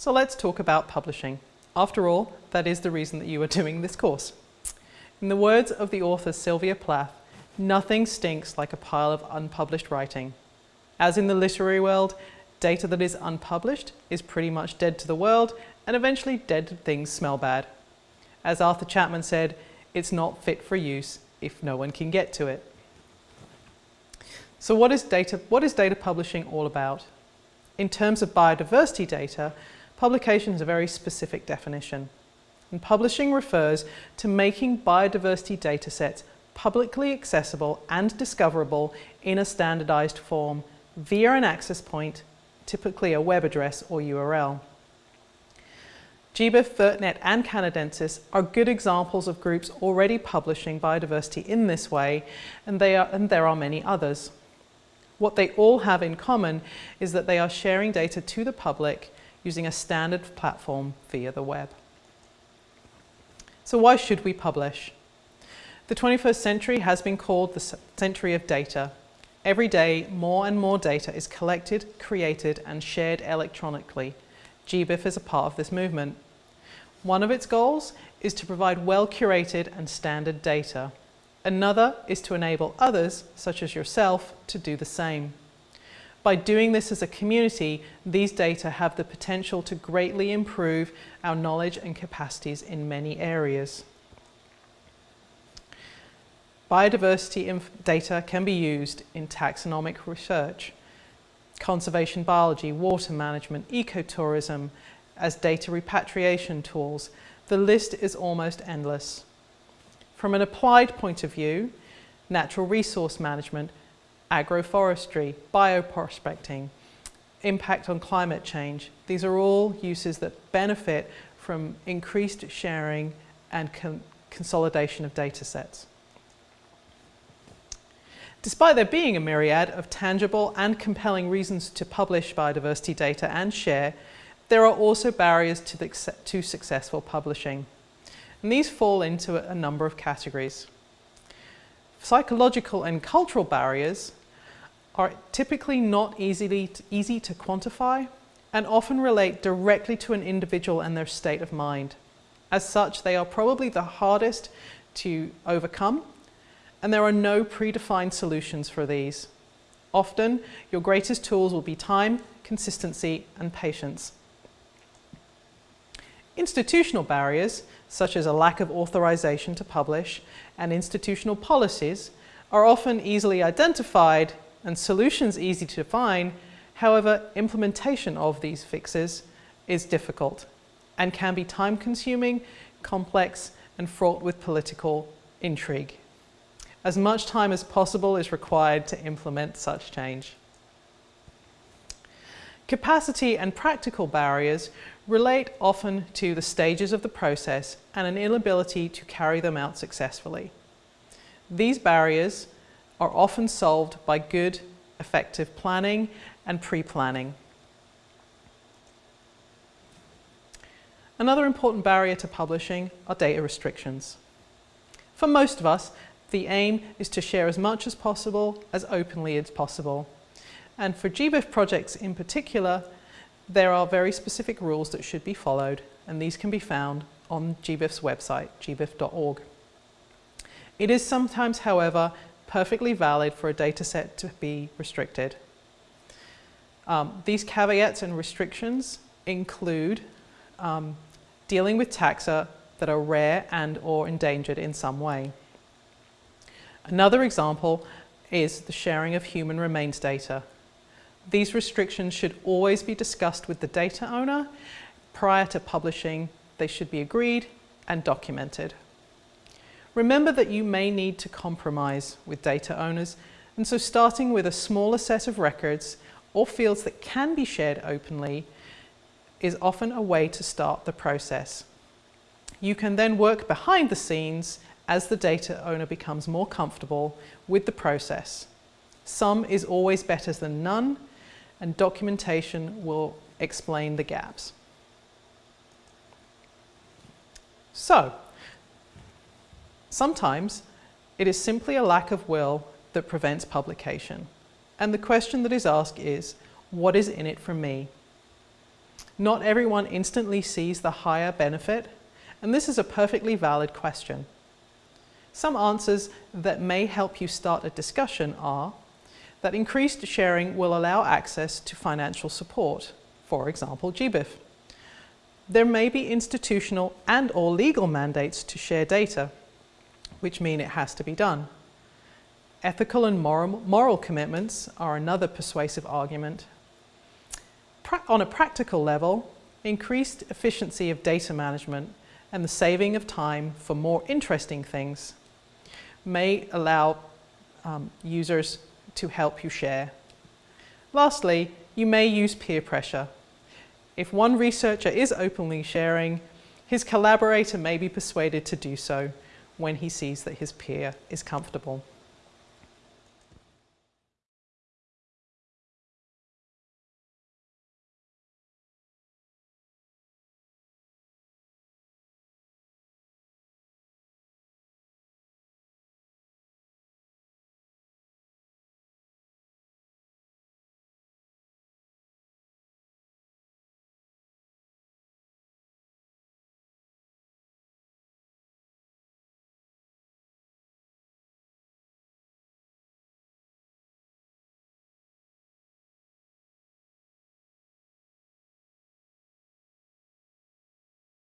So let's talk about publishing. After all, that is the reason that you are doing this course. In the words of the author Sylvia Plath, nothing stinks like a pile of unpublished writing. As in the literary world, data that is unpublished is pretty much dead to the world and eventually dead things smell bad. As Arthur Chapman said, it's not fit for use if no one can get to it. So what is data, what is data publishing all about? In terms of biodiversity data, Publication is a very specific definition. And publishing refers to making biodiversity datasets publicly accessible and discoverable in a standardized form via an access point, typically a web address or URL. GBIF, VertNet and Canadensys are good examples of groups already publishing biodiversity in this way and, they are, and there are many others. What they all have in common is that they are sharing data to the public using a standard platform via the web. So why should we publish? The 21st century has been called the century of data. Every day, more and more data is collected, created and shared electronically. GBIF is a part of this movement. One of its goals is to provide well-curated and standard data. Another is to enable others, such as yourself, to do the same. By doing this as a community, these data have the potential to greatly improve our knowledge and capacities in many areas. Biodiversity data can be used in taxonomic research, conservation biology, water management, ecotourism, as data repatriation tools. The list is almost endless. From an applied point of view, natural resource management agroforestry, bioprospecting, impact on climate change. These are all uses that benefit from increased sharing and con consolidation of data sets. Despite there being a myriad of tangible and compelling reasons to publish biodiversity data and share, there are also barriers to, the, to successful publishing. And these fall into a number of categories. Psychological and cultural barriers are typically not easily easy to quantify and often relate directly to an individual and their state of mind. As such, they are probably the hardest to overcome and there are no predefined solutions for these. Often, your greatest tools will be time, consistency and patience. Institutional barriers, such as a lack of authorization to publish and institutional policies, are often easily identified and solutions easy to find. However, implementation of these fixes is difficult and can be time consuming, complex and fraught with political intrigue. As much time as possible is required to implement such change. Capacity and practical barriers relate often to the stages of the process and an inability to carry them out successfully. These barriers are often solved by good, effective planning and pre-planning. Another important barrier to publishing are data restrictions. For most of us, the aim is to share as much as possible, as openly as possible. And for GBIF projects in particular, there are very specific rules that should be followed, and these can be found on GBIF's website, gbif.org. It is sometimes, however, perfectly valid for a data set to be restricted. Um, these caveats and restrictions include um, dealing with taxa that are rare and or endangered in some way. Another example is the sharing of human remains data. These restrictions should always be discussed with the data owner. Prior to publishing, they should be agreed and documented. Remember that you may need to compromise with data owners and so starting with a smaller set of records or fields that can be shared openly is often a way to start the process. You can then work behind the scenes as the data owner becomes more comfortable with the process. Some is always better than none and documentation will explain the gaps. So, Sometimes it is simply a lack of will that prevents publication. And the question that is asked is, what is in it for me? Not everyone instantly sees the higher benefit, and this is a perfectly valid question. Some answers that may help you start a discussion are that increased sharing will allow access to financial support, for example GBIF. There may be institutional and or legal mandates to share data, which mean it has to be done. Ethical and moral, moral commitments are another persuasive argument. Pra on a practical level, increased efficiency of data management and the saving of time for more interesting things may allow um, users to help you share. Lastly, you may use peer pressure. If one researcher is openly sharing, his collaborator may be persuaded to do so when he sees that his peer is comfortable.